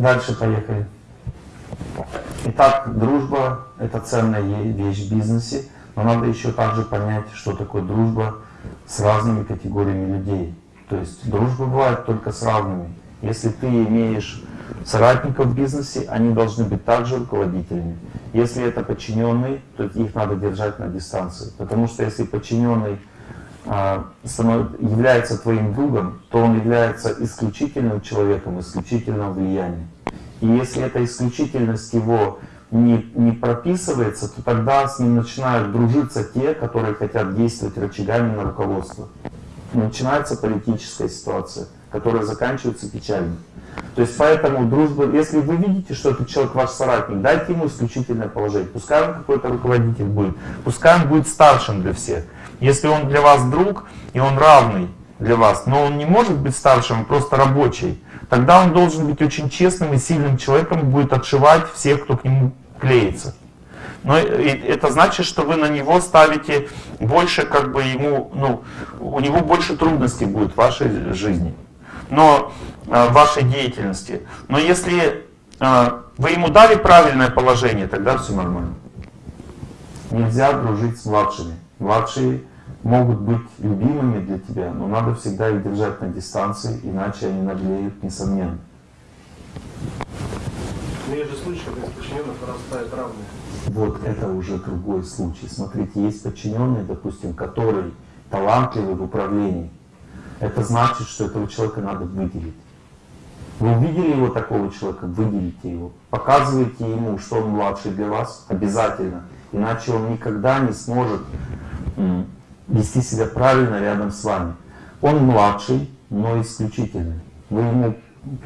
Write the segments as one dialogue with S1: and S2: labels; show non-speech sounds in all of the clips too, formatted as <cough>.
S1: Дальше поехали. Итак, дружба – это ценная вещь в бизнесе, но надо еще также понять, что такое дружба с разными категориями людей. То есть дружба бывает только с равными. Если ты имеешь соратников в бизнесе, они должны быть также руководителями. Если это подчиненные, то их надо держать на дистанции. Потому что если подчиненный а, является твоим другом, то он является исключительным человеком, исключительным влиянием. И если эта исключительность его не, не прописывается, то тогда с ним начинают дружиться те, которые хотят действовать рычагами на руководство. начинается политическая ситуация, которая заканчивается печально. То есть поэтому дружба, если вы видите, что этот человек ваш соратник, дайте ему исключительное положение. Пускай он какой-то руководитель будет, пускай он будет старшим для всех. Если он для вас друг, и он равный для вас, но он не может быть старшим, просто рабочий, тогда он должен быть очень честным и сильным человеком, будет отшивать всех, кто к нему клеится. Но это значит, что вы на него ставите больше, как бы ему, ну, у него больше трудностей будет в вашей жизни, но э, в вашей деятельности. Но если э, вы ему дали правильное положение, тогда все нормально. Нельзя дружить с младшими. Младшие могут быть любимыми для тебя, но надо всегда их держать на дистанции, иначе они наглеют, несомненно.
S2: Но есть же случаи, когда из подчиненных вырастают равные.
S1: Вот это уже другой случай. Смотрите, есть подчиненные, допустим, которые талантливы в управлении. Это значит, что этого человека надо выделить. Вы увидели его такого человека, выделите его. Показывайте ему, что он младший для вас, обязательно. Иначе он никогда не сможет вести себя правильно рядом с вами. Он младший, но исключительный. Вы ему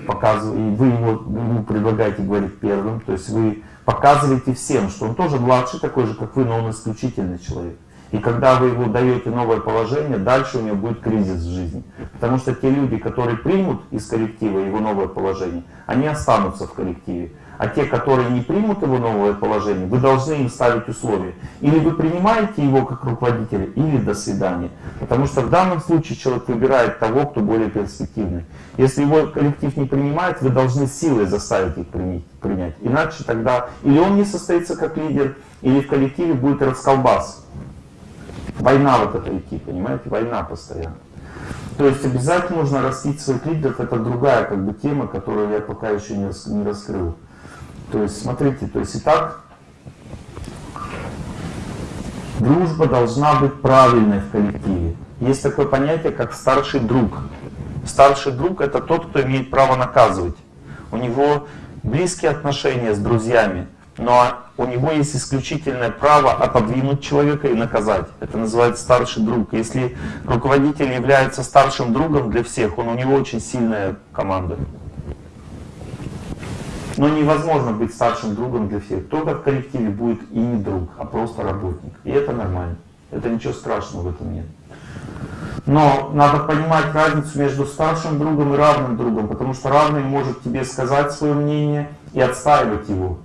S1: показываете, вы его, ему предлагаете говорить первым, то есть вы показываете всем, что он тоже младший, такой же, как вы, но он исключительный человек. И когда вы ему даете новое положение, дальше у него будет кризис в жизни. Потому что те люди, которые примут из коллектива его новое положение, они останутся в коллективе. А те, которые не примут его новое положение, вы должны им ставить условия. Или вы принимаете его как руководителя, или до свидания. Потому что в данном случае человек выбирает того, кто более перспективный. Если его коллектив не принимает, вы должны силой заставить их принять. Иначе тогда или он не состоится как лидер, или в коллективе будет расколбас. Война вот эта идти, понимаете? Война постоянно. То есть обязательно нужно растить своих лидеров. Это другая как бы тема, которую я пока еще не раскрыл. То есть, смотрите, то есть и так дружба должна быть правильной в коллективе. Есть такое понятие, как старший друг. Старший друг это тот, кто имеет право наказывать. У него близкие отношения с друзьями, но у него есть исключительное право отодвинуть человека и наказать. Это называется старший друг. Если руководитель является старшим другом для всех, он у него очень сильная команда. Но невозможно быть старшим другом для всех. Кто-то в коллективе будет и не друг, а просто работник. И это нормально. Это ничего страшного в этом нет. Но надо понимать разницу между старшим другом и равным другом, потому что равный может тебе сказать свое мнение и отстаивать его.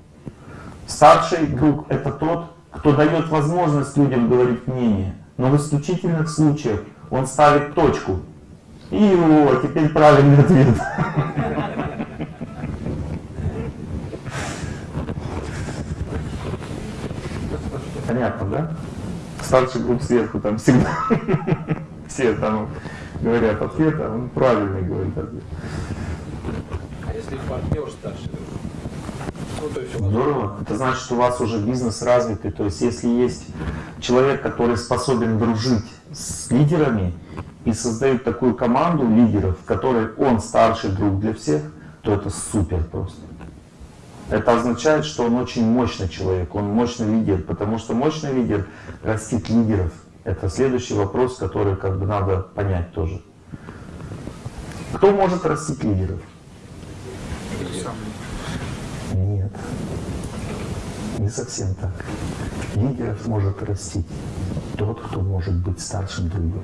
S1: Старший друг — это тот, кто дает возможность людям говорить мнение, но в исключительных случаях он ставит точку. И его, теперь правильный ответ. Понятно, да? Старший групп сверху там всегда <laughs> все там говорят ответ, а он правильный говорит ответ.
S2: А если партнер старший?
S1: Ну, Здорово. Это значит, что у вас уже бизнес развитый. То есть, если есть человек, который способен дружить с лидерами и создает такую команду лидеров, в которой он старший друг для всех, то это супер просто. Это означает, что он очень мощный человек, он мощный лидер, потому что мощный лидер растит лидеров. Это следующий вопрос, который как бы надо понять тоже. Кто может растить лидеров? Нет, не совсем так. Лидеров может растить тот, кто может быть старшим другом.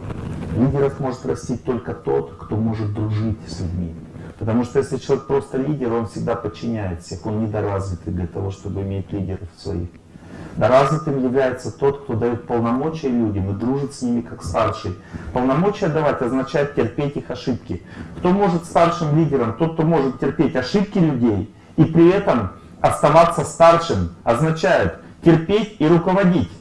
S1: Лидеров может растить только тот, кто может дружить с людьми. Потому что если человек просто лидер, он всегда подчиняет всех, он недоразвитый для того, чтобы иметь лидеров своих. Да развитым является тот, кто дает полномочия людям и дружит с ними как старший. Полномочия давать означает терпеть их ошибки. Кто может старшим лидером? Тот, кто может терпеть ошибки людей и при этом оставаться старшим, означает терпеть и руководить.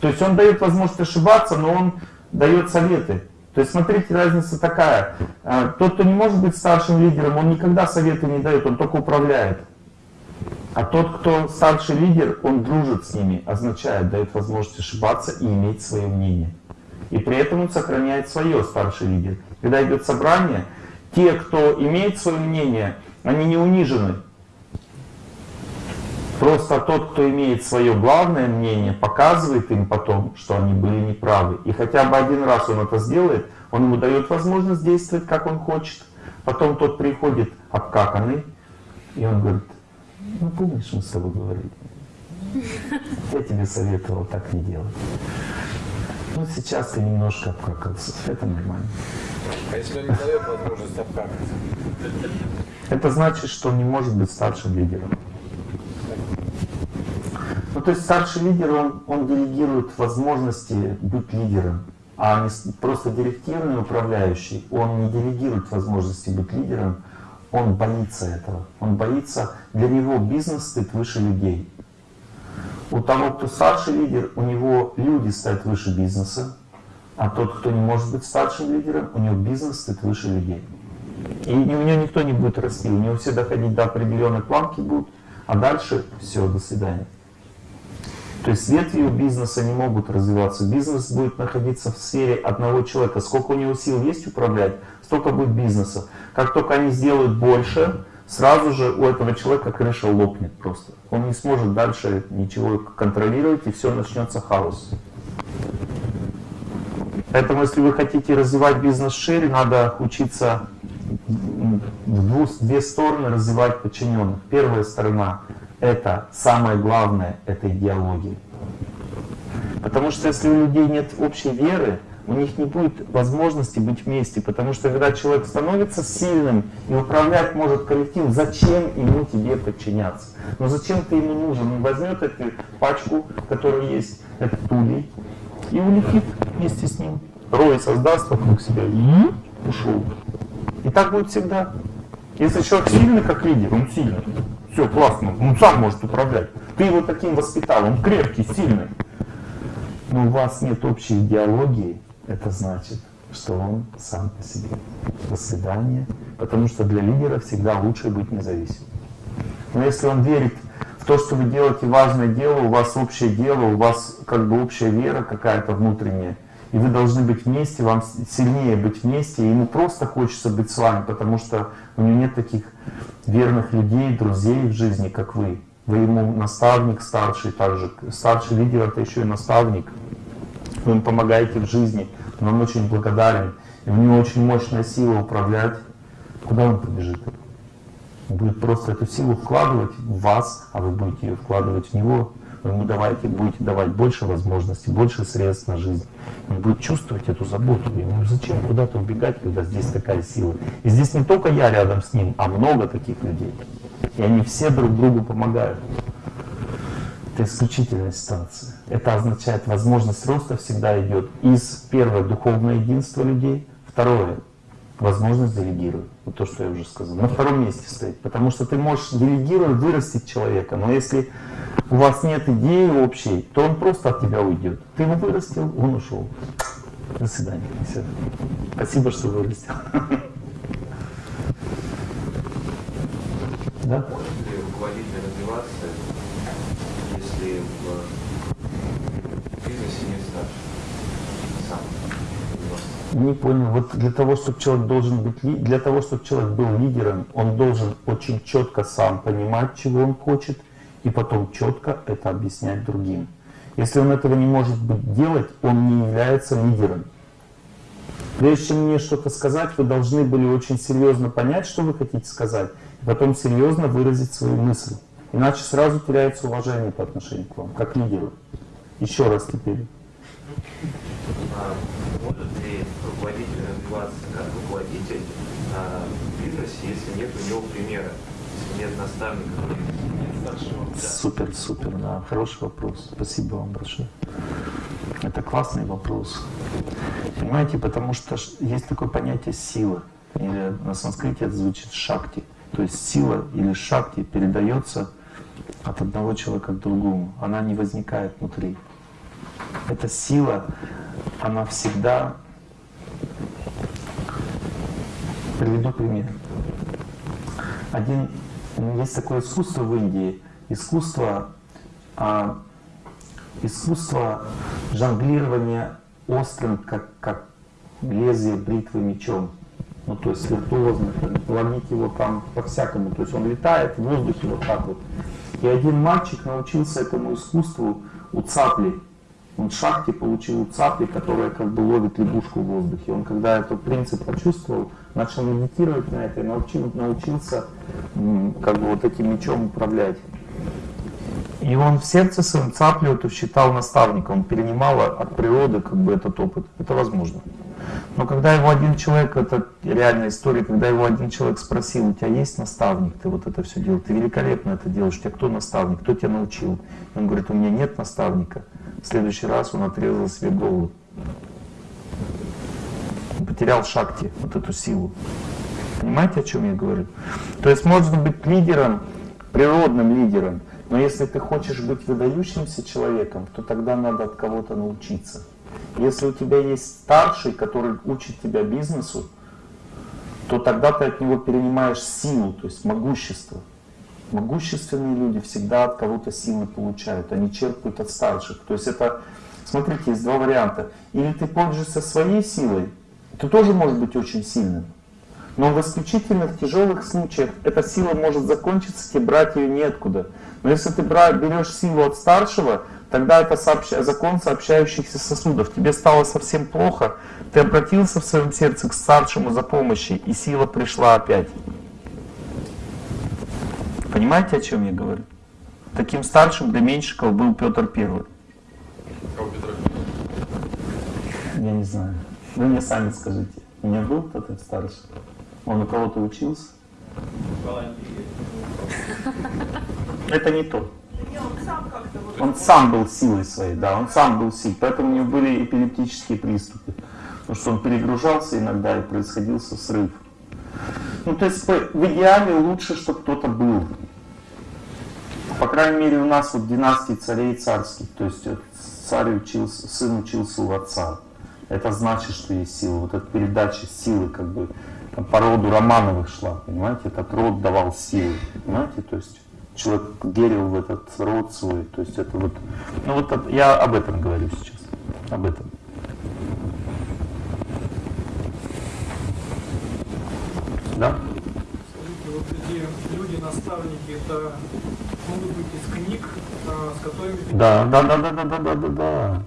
S1: То есть он дает возможность ошибаться, но он дает советы. То есть смотрите, разница такая. А, тот, кто не может быть старшим лидером, он никогда советы не дает, он только управляет. А тот, кто старший лидер, он дружит с ними, означает, дает возможность ошибаться и иметь свое мнение. И при этом он сохраняет свое старший лидер. Когда идет собрание, те, кто имеет свое мнение, они не унижены. Просто тот, кто имеет свое главное мнение, показывает им потом, что они были неправы. И хотя бы один раз он это сделает, он ему дает возможность действовать, как он хочет. Потом тот приходит обкаканный, и он говорит, ну помнишь, мы с тобой говорили? Я тебе советовал так не делать. Ну сейчас ты немножко обкакался, это нормально.
S2: А если он не дает возможность обкакаться?
S1: Это значит, что он не может быть старшим лидером. Ну, то есть старший лидер, он, он делегирует возможности быть лидером, а не просто директивный управляющий, он не делегирует возможности быть лидером, он боится этого. Он боится, для него бизнес стоит выше людей. У того, кто старший лидер, у него люди стоят выше бизнеса, а тот, кто не может быть старшим лидером, у него бизнес стоит выше людей. И у него никто не будет расти, у него все доходить до определенной планки будут, а дальше все, до свидания. То есть ветви у бизнеса не могут развиваться. Бизнес будет находиться в сфере одного человека. Сколько у него сил есть управлять, столько будет бизнеса. Как только они сделают больше, сразу же у этого человека крыша лопнет просто. Он не сможет дальше ничего контролировать, и все начнется хаос. Поэтому, если вы хотите развивать бизнес шире, надо учиться в две стороны развивать подчиненных. Первая сторона это самое главное, это идеология. Потому что если у людей нет общей веры, у них не будет возможности быть вместе, потому что когда человек становится сильным и управлять может коллектив, зачем ему тебе подчиняться? Но зачем ты ему нужен? Он возьмет эту пачку, которая есть, этот улей, и улетит вместе с ним. Рой создаст вокруг себя и ушел. И так будет всегда. Если человек сильный как лидер, он сильный. Все, классно, он сам может управлять. Ты его таким воспитал, он крепкий, сильный. Но у вас нет общей идеологии, это значит, что он сам по себе. До свидания. Потому что для лидера всегда лучше быть независимым. Но если он верит в то, что вы делаете важное дело, у вас общее дело, у вас как бы общая вера какая-то внутренняя, и вы должны быть вместе, вам сильнее быть вместе, и ему просто хочется быть с вами, потому что у него нет таких верных людей, друзей в жизни, как вы. Вы ему наставник старший, также старший лидер это еще и наставник. Вы ему помогаете в жизни, он очень благодарен. И у него очень мощная сила управлять. Куда он побежит? Он будет просто эту силу вкладывать в вас, а вы будете ее вкладывать в него. Ему давайте, будете давать больше возможностей, больше средств на жизнь. Он будет чувствовать эту заботу. Ему зачем куда-то убегать, когда здесь такая сила? И здесь не только я рядом с ним, а много таких людей. И они все друг другу помогают. Это исключительная ситуация. Это означает, возможность роста всегда идет из, первое, духовное единство людей, второе, возможность делегировать. Вот то, что я уже сказал. На втором месте стоит. Потому что ты можешь делегировать, вырастить человека, но если у вас нет идеи общей, то он просто от тебя уйдет. Ты его вырастил, он ушел. До свидания. Все. Спасибо, что вырастил. Да?
S3: Может ли руководитель развиваться, если в бизнесе не старше? Сам.
S1: Не понял. Вот для того, чтобы человек должен быть для того, чтобы человек был лидером, он должен очень четко сам понимать, чего он хочет, и потом четко это объяснять другим. Если он этого не может быть делать, он не является лидером. Прежде чем мне что-то сказать, вы должны были очень серьезно понять, что вы хотите сказать, и потом серьезно выразить свою мысль. Иначе сразу теряется уважение по отношению к вам, как лидеру. Еще раз теперь.
S3: А может ли руководитель развиваться как руководитель а, в бизнесе, если нет у него примера, если нет наставника.
S1: Супер, супер, да, хороший вопрос. Спасибо вам большое. Это классный вопрос. Понимаете, потому что есть такое понятие сила. Или на санскрите это звучит шакти. То есть сила или шакти передается от одного человека к другому. Она не возникает внутри. Эта сила, она всегда... Приведу пример. Один, есть такое искусство в Индии, искусство, а, искусство жонглирования острым, как, как лезвие бритвы мечом. Ну, то есть виртуозно, ловить его там по-всякому. То есть он летает в воздухе вот так вот. И один мальчик научился этому искусству у цапли. Он в шахте получил у цапли, которая как бы ловит лягушку в воздухе. Он когда этот принцип почувствовал, начал медитировать на это и научил, научился как бы вот этим мечом управлять. И он в сердце своем цаплю эту считал наставником, он перенимал от природы как бы этот опыт. Это возможно. Но когда его один человек, это реальная история, когда его один человек спросил, у тебя есть наставник, ты вот это все делаешь, ты великолепно это делаешь, тебя кто наставник, кто тебя научил? И он говорит, у меня нет наставника. В следующий раз он отрезал себе голову. Он потерял шакти, вот эту силу. Понимаете, о чем я говорю? То есть можно быть лидером, природным лидером, но если ты хочешь быть выдающимся человеком, то тогда надо от кого-то научиться. Если у тебя есть старший, который учит тебя бизнесу, то тогда ты от него перенимаешь силу, то есть могущество. Могущественные люди всегда от кого-то силы получают, они черпают от старших. То есть это, смотрите, есть два варианта. Или ты пользуешься своей силой, ты тоже можешь быть очень сильным. Но в исключительных тяжелых случаях эта сила может закончиться, тебе брать ее неоткуда. Но если ты берешь силу от старшего, тогда это сообща- закон сообщающихся сосудов. Тебе стало совсем плохо, ты обратился в своем сердце к старшему за помощью, и сила пришла опять. Понимаете, о чем я говорю? Таким старшим для Меньшикова был Петр Первый. Я не знаю. Вы мне сами скажите. У меня был кто-то старший? Он у кого-то учился? Это не то. Он сам был силой своей, да, он сам был силой. Поэтому у него были эпилептические приступы. Потому что он перегружался иногда и происходился срыв. Ну, то есть в идеале лучше, чтобы кто-то был. По крайней мере, у нас вот династии царей царских. То есть вот царь учился, сын учился у отца. Это значит, что есть сила. Вот эта передача силы как бы там, по роду Романовых шла, понимаете? Этот род давал силы, понимаете? То есть человек верил в этот род свой. То есть это вот, ну вот это- я об этом говорю сейчас, об этом. Да?
S4: Скажите, вот эти люди-наставники, это могут быть из книг, а, с которыми
S1: Да, да, да, да, да, да, да, да, да.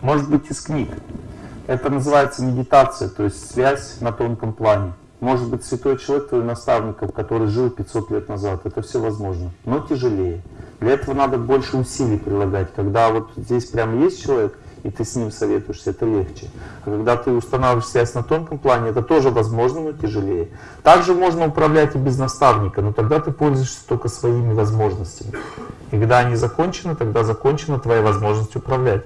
S1: Может быть из книг. Это называется медитация, то есть связь на тонком плане. Может быть святой человек твой наставником, который жил 500 лет назад. Это все возможно, но тяжелее. Для этого надо больше усилий прилагать. Когда вот здесь прямо есть человек, и ты с ним советуешься, это легче. А когда ты устанавливаешь связь на тонком плане, это тоже возможно, но тяжелее. Также можно управлять и без наставника, но тогда ты пользуешься только своими возможностями. И когда они закончены, тогда закончена твоя возможность управлять.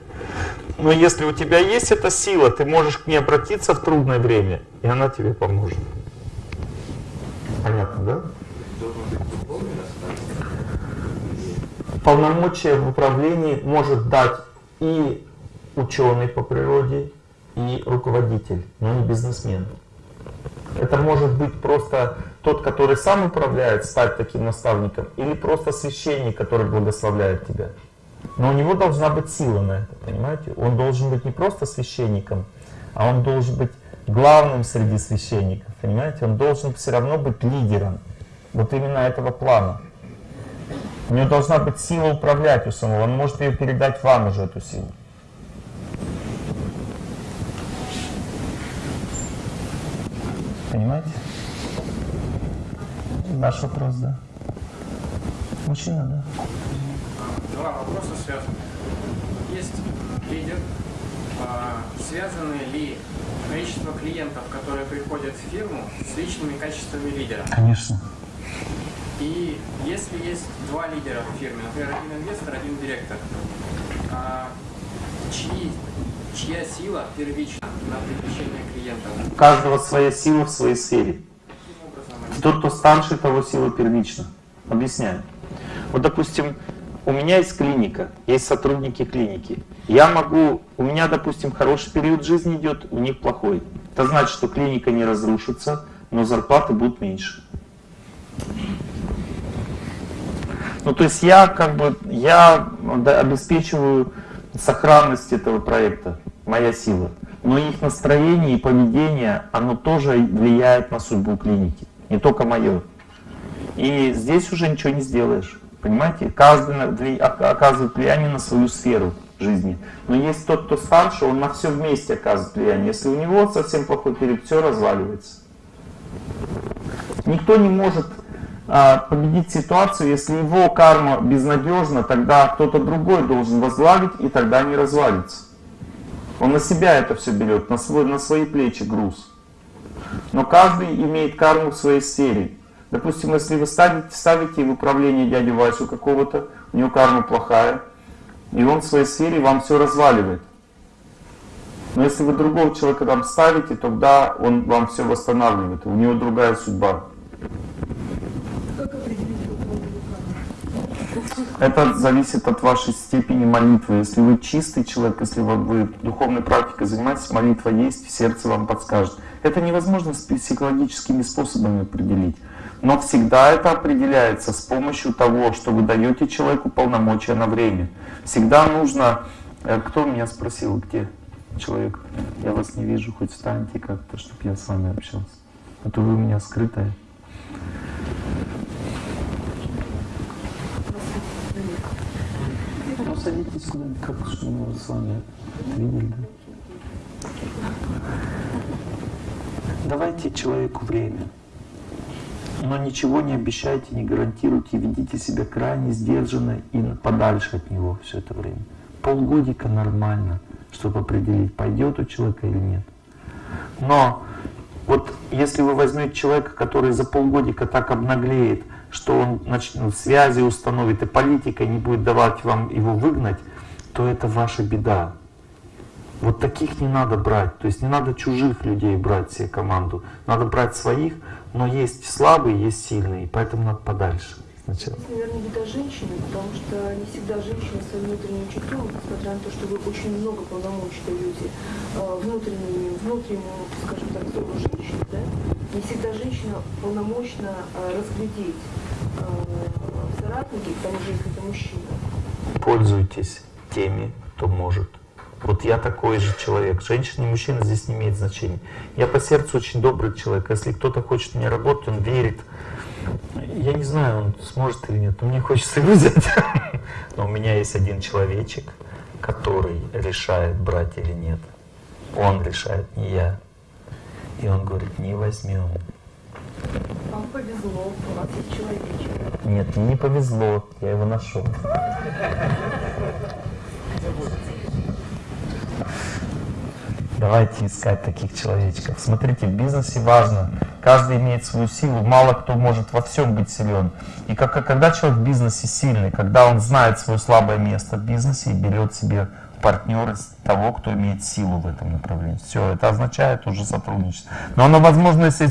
S1: Но если у тебя есть эта сила, ты можешь к ней обратиться в трудное время, и она тебе поможет. Понятно, да? Полномочия в управлении может дать и ученый по природе, и руководитель, но не бизнесмен. Это может быть просто тот, который сам управляет, стать таким наставником, или просто священник, который благословляет тебя. Но у него должна быть сила на это, понимаете? Он должен быть не просто священником, а он должен быть главным среди священников, понимаете? Он должен все равно быть лидером вот именно этого плана. У него должна быть сила управлять у самого. Он может ее передать вам уже, эту силу. Понимаете? Ваш вопрос, да? Мужчина, да?
S5: Два вопроса связаны. Есть лидер. А, Связаны ли количество клиентов, которые приходят в фирму, с личными качествами лидера?
S1: Конечно.
S5: И если есть два лидера в фирме, например, один инвестор, один директор, а, чьи, чья сила первична на привлечение клиентов?
S1: У каждого своя сила в своей сфере. Тот, кто старше, того сила первична. Объясняю. Вот, допустим, у меня есть клиника, есть сотрудники клиники. Я могу, у меня, допустим, хороший период жизни идет, у них плохой. Это значит, что клиника не разрушится, но зарплаты будут меньше. Ну, то есть я как бы, я обеспечиваю сохранность этого проекта, моя сила. Но их настроение и поведение, оно тоже влияет на судьбу клиники, не только мое. И здесь уже ничего не сделаешь. Понимаете? Каждый оказывает влияние на свою сферу жизни. Но есть тот, кто старше, он на все вместе оказывает влияние. Если у него совсем плохой период, все разваливается. Никто не может а, победить ситуацию, если его карма безнадежна, тогда кто-то другой должен возглавить, и тогда не развалится. Он на себя это все берет, на, свой, на свои плечи груз. Но каждый имеет карму в своей сфере. Допустим, если вы ставите, ставите в управление дядю Васю какого-то, у него карма плохая, и он в своей сфере вам все разваливает. Но если вы другого человека там ставите, тогда он вам все восстанавливает, у него другая судьба. Это зависит от вашей степени молитвы. Если вы чистый человек, если вы духовной практикой занимаетесь, молитва есть, сердце вам подскажет. Это невозможно с психологическими способами определить. Но всегда это определяется с помощью того, что вы даете человеку полномочия на время. Всегда нужно... э, Кто меня спросил, где человек? Я вас не вижу, хоть встаньте как-то, чтобы я с вами общался. А то вы у меня скрытая. Ну, садитесь куда-нибудь, как, что мы с вами видели, да? Давайте человеку время. Но ничего не обещайте, не гарантируйте, ведите себя крайне сдержанно и подальше от него все это время. Полгодика нормально, чтобы определить, пойдет у человека или нет. Но вот если вы возьмете человека, который за полгодика так обнаглеет, что он начнет связи установит и политикой не будет давать вам его выгнать, то это ваша беда. Вот таких не надо брать. То есть не надо чужих людей брать себе команду. Надо брать своих, но есть слабые, есть сильные, поэтому надо подальше сначала.
S6: Наверное, беда женщины, потому что не всегда женщина своим внутренним чутьем, несмотря на то, что вы очень много полномочий даете э, внутреннему, внутреннему, скажем так, взору женщины, да, не всегда женщина полномочна э, разглядеть э, в соратнике, к тому же, если это мужчина,
S1: Пользуйтесь теми, кто может. Вот я такой же человек. Женщина и мужчина здесь не имеет значения. Я по сердцу очень добрый человек. Если кто-то хочет мне работать, он верит. Я не знаю, он сможет или нет, но мне хочется его взять. <laughs> Но у меня есть один человечек, который решает, брать или нет. Он решает, не я. И он говорит, не возьмем.
S6: вам повезло, у вас есть человечек.
S1: Нет, мне не повезло, я его нашел. <laughs> Давайте искать таких человечков. Смотрите, в бизнесе важно. Каждый имеет свою силу. Мало кто может во всем быть силен. И как, когда человек в бизнесе сильный, когда он знает свое слабое место в бизнесе и берет себе партнера с того, кто имеет силу в этом направлении. Все, это означает уже сотрудничество. Но оно возможно, если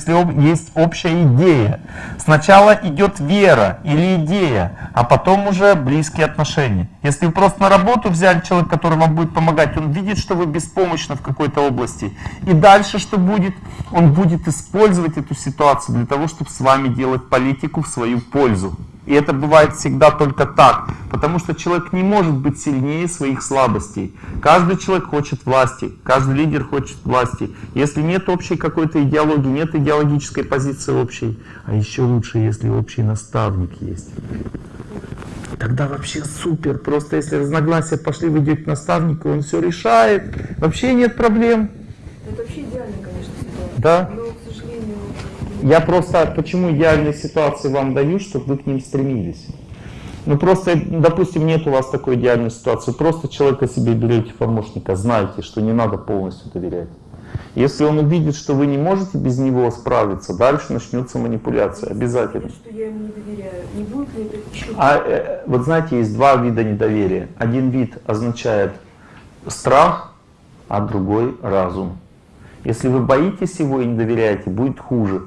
S1: есть общая идея. Сначала идет вера или идея, а потом уже близкие отношения. Если вы просто на работу взяли человека, который вам будет помогать, он видит, что вы беспомощны в какой-то области. И дальше что будет? Он будет использовать эту ситуацию для того, чтобы с вами делать политику в свою пользу. И это бывает всегда только так, потому что человек не может быть сильнее своих слабостей. Каждый человек хочет власти, каждый лидер хочет власти. Если нет общей какой-то идеологии, нет идеологической позиции общей, а еще лучше, если общий наставник есть. Тогда вообще супер. Просто если разногласия пошли, вы идете к наставнику, он все решает, вообще нет проблем.
S6: Это вообще идеальная, конечно.
S1: Да. Я просто почему идеальные ситуации вам даю, чтобы вы к ним стремились. Ну просто, допустим, нет у вас такой идеальной ситуации. Просто человека себе берете помощника, знаете, что не надо полностью доверять. Если он увидит, что вы не можете без него справиться, дальше начнется манипуляция, обязательно.
S6: что я ему не доверяю, не будет ли это.
S1: А э, вот знаете, есть два вида недоверия. Один вид означает страх, а другой разум. Если вы боитесь его и не доверяете, будет хуже.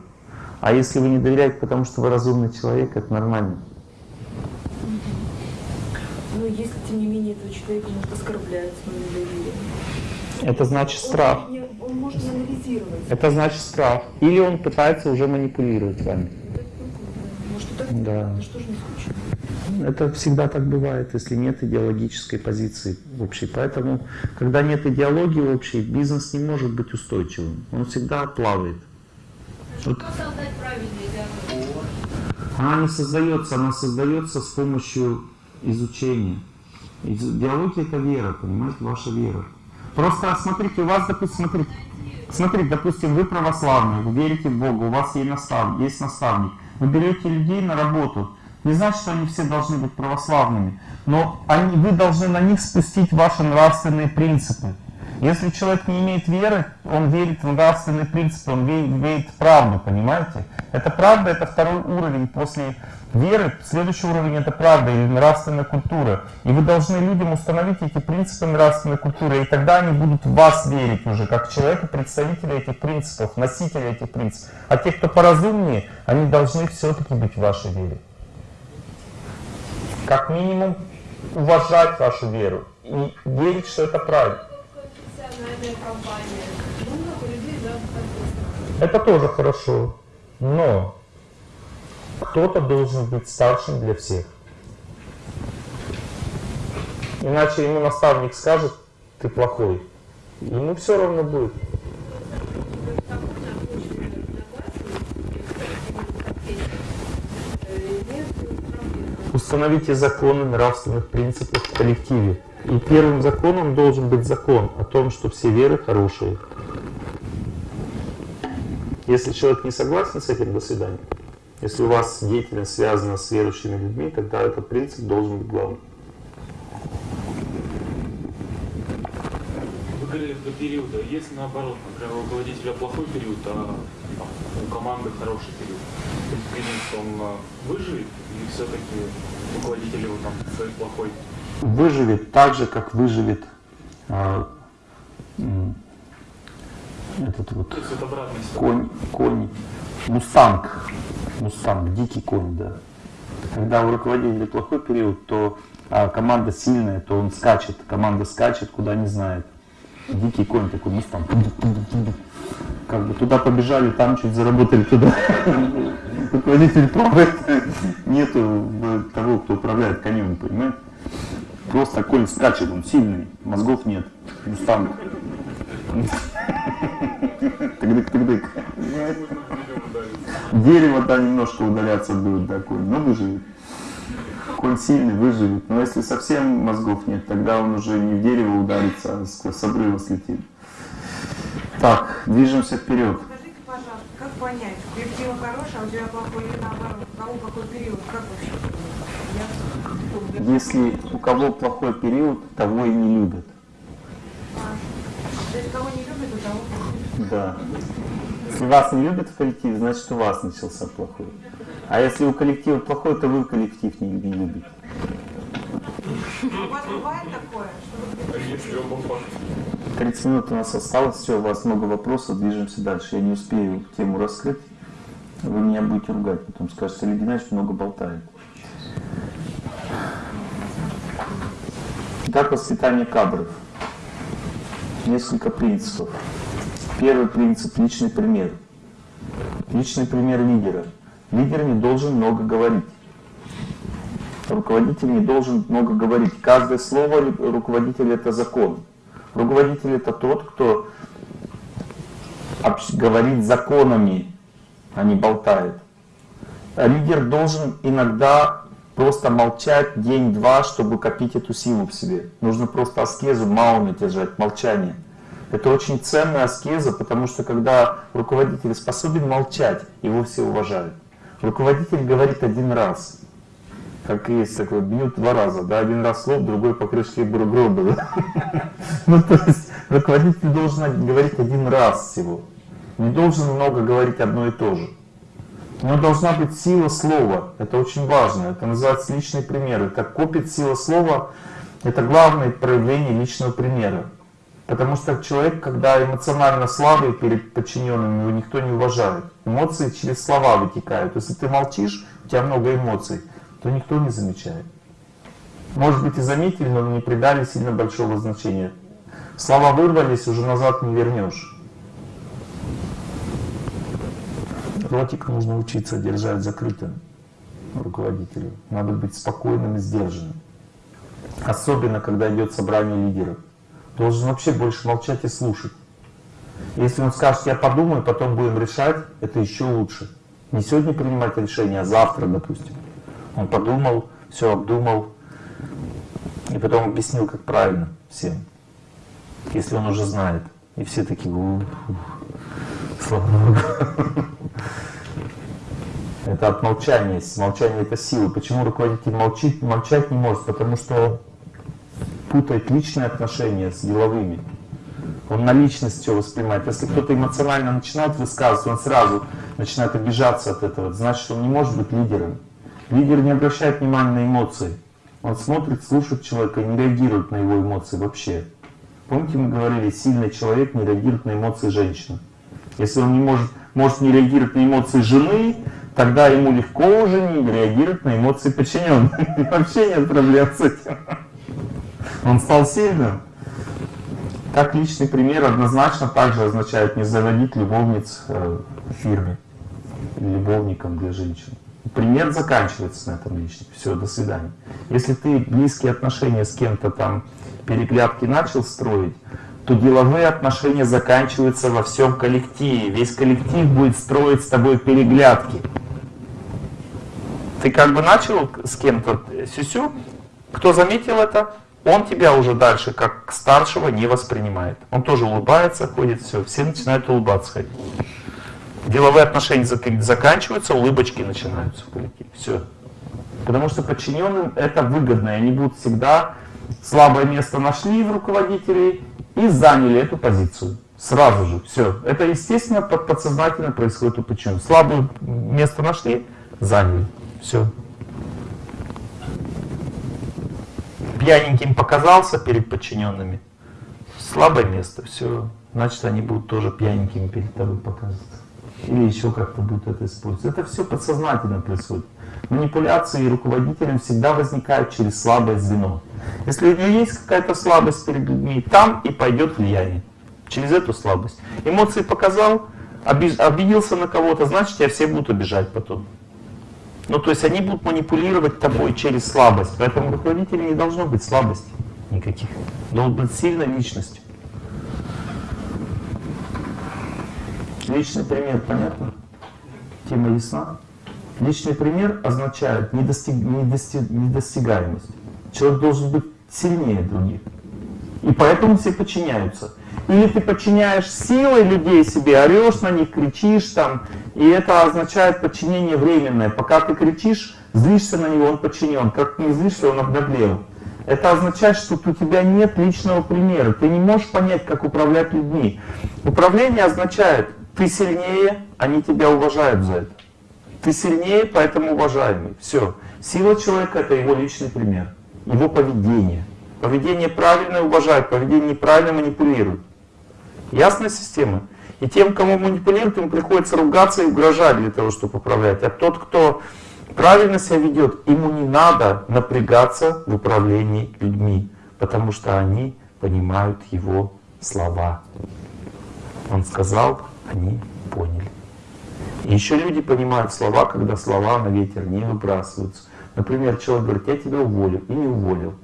S1: А если вы не доверяете, потому что вы разумный человек, это нормально.
S6: Но если, тем не менее, этого человека может оскорблять свое недоверие.
S1: Это значит
S6: Он
S1: страх.
S6: может не- Он может анализировать.
S1: Это значит страх. Или он пытается уже манипулировать вами.
S6: Может, и так
S1: Да.
S6: это что же не скучно?
S1: Это всегда так бывает, если нет идеологической позиции общей. Поэтому, когда нет идеологии общей, бизнес не может быть устойчивым. Он всегда плавает.
S7: Правильный диагноз?
S1: Она не создается, она создается с помощью изучения. Из- Идеология это вера, понимаете, ваша вера. Просто смотрите, у вас, допустим, смотрите, смотрите, допустим, вы православный, вы верите в Бога, у вас есть наставник, есть наставник. Вы берете людей на работу. Не значит, что они все должны быть православными, но они, вы должны на них спустить ваши нравственные принципы. Если человек не имеет веры, он верит в нравственные принципы, он верит, в правду, понимаете? Это правда, это второй уровень после веры. Следующий уровень это правда или нравственная культура. И вы должны людям установить эти принципы нравственной культуры, и тогда они будут в вас верить уже, как человека, представителя этих принципов, носителя этих принципов. А те, кто поразумнее, они должны все-таки быть в вашей вере. Как минимум уважать вашу веру и верить, что это правильно.
S7: Компания. Ну, много людей, да, так
S1: Это тоже хорошо, но кто-то должен быть старшим для всех. Иначе ему наставник скажет, ты плохой. Ему все равно будет. Установите законы нравственных принципов в коллективе. И первым законом должен быть закон о том, что все веры хорошие. Если человек не согласен с этим, до свидания. Если у вас деятельность связана с верующими людьми, тогда этот принцип должен быть главным.
S8: Вы говорили до периода. Если наоборот, например, у руководителя плохой период, а у команды хороший период, то есть он а, выживет или все-таки руководитель его там свой плохой?
S1: Выживет так же, как выживет м, этот вот конь, конь, мустанг, мустанг, дикий конь, да. Когда у руководителя плохой период, то а, команда сильная, то он скачет, команда скачет, куда не знает. Дикий конь такой, мустанг. Как бы туда побежали, там чуть заработали туда. <laughs> Руководитель плавает, нету э, того, кто управляет конем, понимаете? Просто конь скачет, он сильный, мозгов нет. Мустанг. Тык-дык-тык-дык. Дерево, да, немножко удаляться будет, да, конь, но выживет. Конь сильный, выживет. Но если совсем мозгов нет, тогда он уже не в дерево ударится, а с, с обрыва слетит. Так, движемся вперед.
S9: Скажите, пожалуйста, как понять, перспектива хорошая, а у тебя плохой или наоборот? У какой период? Как вообще?
S1: Если у кого плохой период, того и не любят.
S9: То есть кого не любит, у того плохой.
S1: Да. Если вас не любят в коллективе, значит у вас начался плохой. А если у коллектива плохой, то вы коллектив не, не любите.
S9: У вас бывает такое, что вы
S8: Если оба факта.
S1: 30 минут у нас осталось, все, у вас много вопросов, движемся дальше. Я не успею тему раскрыть, вы меня будете ругать, потом скажете, Олег Геннадьевич много болтает. Итак, воспитание кадров. Несколько принципов. Первый принцип – личный пример. Личный пример лидера. Лидер не должен много говорить. Руководитель не должен много говорить. Каждое слово руководителя – это закон. Руководитель – это тот, кто говорит законами, а не болтает. А лидер должен иногда просто молчать день-два, чтобы копить эту силу в себе. Нужно просто аскезу, мауны держать, молчание. Это очень ценная аскеза, потому что когда руководитель способен молчать, его все уважают. Руководитель говорит один раз, как есть такой, бьют два раза, да, один раз слов, другой по крышке гро- гроба. <laughs> Ну, то есть, Руководитель должен говорить один раз всего. Не должен много говорить одно и то же. У него должна быть сила слова. Это очень важно. Это называется личный пример. Как копит сила слова, это главное проявление личного примера. Потому что человек, когда эмоционально слабый перед подчиненными, его никто не уважает. Эмоции через слова вытекают. Если ты молчишь, у тебя много эмоций, то никто не замечает. Может быть и заметили, но не придали сильно большого значения. Слова вырвались, уже назад не вернешь. Ротик нужно учиться держать закрытым руководителю. Надо быть спокойным и сдержанным. Особенно, когда идет собрание лидеров. Должен вообще больше молчать и слушать. Если он скажет, я подумаю, потом будем решать, это еще лучше. Не сегодня принимать решение, а завтра, допустим. Он подумал, все обдумал, и потом объяснил, как правильно всем. Если он уже знает. И все такие, слава Богу. <laughs> Это от молчания. Молчание это сила. Почему руководитель молчит, молчать не может? Потому что путает личные отношения с деловыми. Он на личность все воспринимает. Если кто-то эмоционально начинает высказываться, он сразу начинает обижаться от этого. Это значит, он не может быть лидером. Лидер не обращает внимания на эмоции. Он смотрит, слушает человека и не реагирует на его эмоции вообще. Помните, мы говорили, сильный человек не реагирует на эмоции женщины. Если он не может, может не реагировать на эмоции жены, тогда ему легко уже не реагировать на эмоции подчиненных. <laughs> Вообще нет проблем с этим. Он стал сильным. Как личный пример однозначно также означает не заводить любовниц э, в фирме, любовником для женщин. Пример заканчивается на этом личном. Все, до свидания. Если ты близкие отношения с кем-то там переглядки начал строить, то деловые отношения заканчиваются во всем коллективе. Весь коллектив будет строить с тобой переглядки. Ты как бы начал с кем-то сюсю, кто заметил это, он тебя уже дальше как старшего не воспринимает. Он тоже улыбается, ходит, все, все начинают улыбаться ходить. Деловые отношения заканчиваются, улыбочки начинаются в коллективе. Все. Потому что подчиненным это выгодно, и они будут всегда слабое место нашли в руководителей и заняли эту позицию. Сразу же. Все. Это естественно подсознательно происходит у подчиненных. Слабое место нашли, заняли. Все. Пьяненьким показался перед подчиненными. Слабое место, все. Значит, они будут тоже пьяненькими перед тобой показываться. Или еще как-то будут это использовать. Это все подсознательно происходит. Манипуляции руководителем всегда возникают через слабое звено. Если у него есть какая-то слабость перед людьми, там и пойдет влияние. Через эту слабость. Эмоции показал, обиделся на кого-то, значит, тебя все будут обижать потом. Ну, то есть они будут манипулировать тобой через слабость. Поэтому руководителя не должно быть слабости никаких. Должен быть сильной личностью. Личный пример, понятно? Тема ясна? Личный пример означает недостиг, недостиг, недостигаемость. Человек должен быть сильнее других. И поэтому все подчиняются. Или ты подчиняешь силой людей себе, орешь на них, кричишь там, и это означает подчинение временное. Пока ты кричишь, злишься на него, он подчинен. Как ты не злишься, он обнаглел. Это означает, что у тебя нет личного примера. Ты не можешь понять, как управлять людьми. Управление означает, ты сильнее, они тебя уважают за это. Ты сильнее, поэтому уважаемый. Все. Сила человека – это его личный пример, его поведение. Поведение правильное уважают, поведение неправильное манипулируют. Ясная система? И тем, кому манипулируют, им приходится ругаться и угрожать для того, чтобы управлять. А тот, кто правильно себя ведет, ему не надо напрягаться в управлении людьми, потому что они понимают его слова. Он сказал, они поняли. И еще люди понимают слова, когда слова на ветер не выбрасываются. Например, человек говорит, я тебя уволю, и не уволил.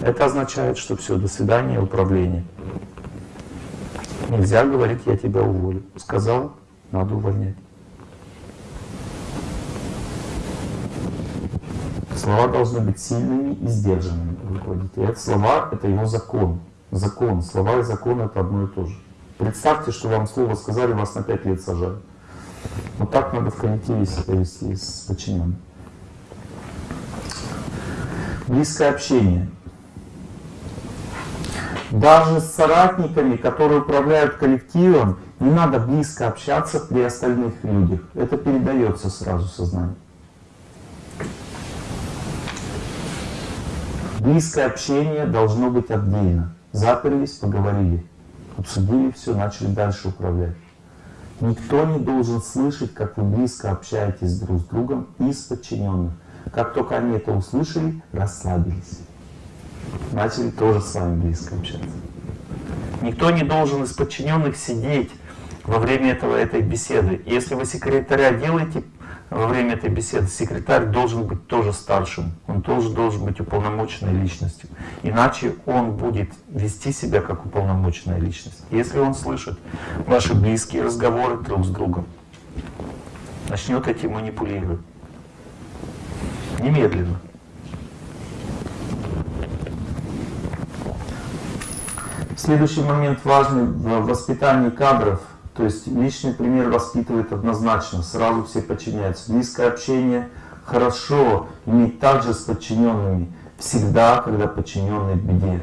S1: Это означает, что все, до свидания, управление. Нельзя говорить, я тебя уволю. Сказал, надо увольнять. Слова должны быть сильными и сдержанными руководителя. Это слова — это его закон. Закон. Слова и закон — это одно и то же. Представьте, что вам слово сказали, вас на пять лет сажают. Вот так надо в коллективе себя вести с подчиненным. Близкое общение. Даже с соратниками, которые управляют коллективом, не надо близко общаться при остальных людях. Это передается сразу сознанию. Близкое общение должно быть отдельно. Заперлись, поговорили, обсудили все, начали дальше управлять. Никто не должен слышать, как вы близко общаетесь друг с другом из подчиненных. Как только они это услышали, расслабились. Начали тоже с вами близко общаться. Никто не должен из подчиненных сидеть во время этого, этой беседы. Если вы секретаря делаете во время этой беседы, секретарь должен быть тоже старшим. Он тоже должен быть уполномоченной личностью. Иначе он будет вести себя как уполномоченная личность. Если он слышит ваши близкие разговоры друг с другом, начнет этим манипулировать. Немедленно. Следующий момент важный в воспитании кадров. То есть личный пример воспитывает однозначно, сразу все подчиняются. Близкое общение хорошо иметь также с подчиненными всегда, когда подчиненный в беде.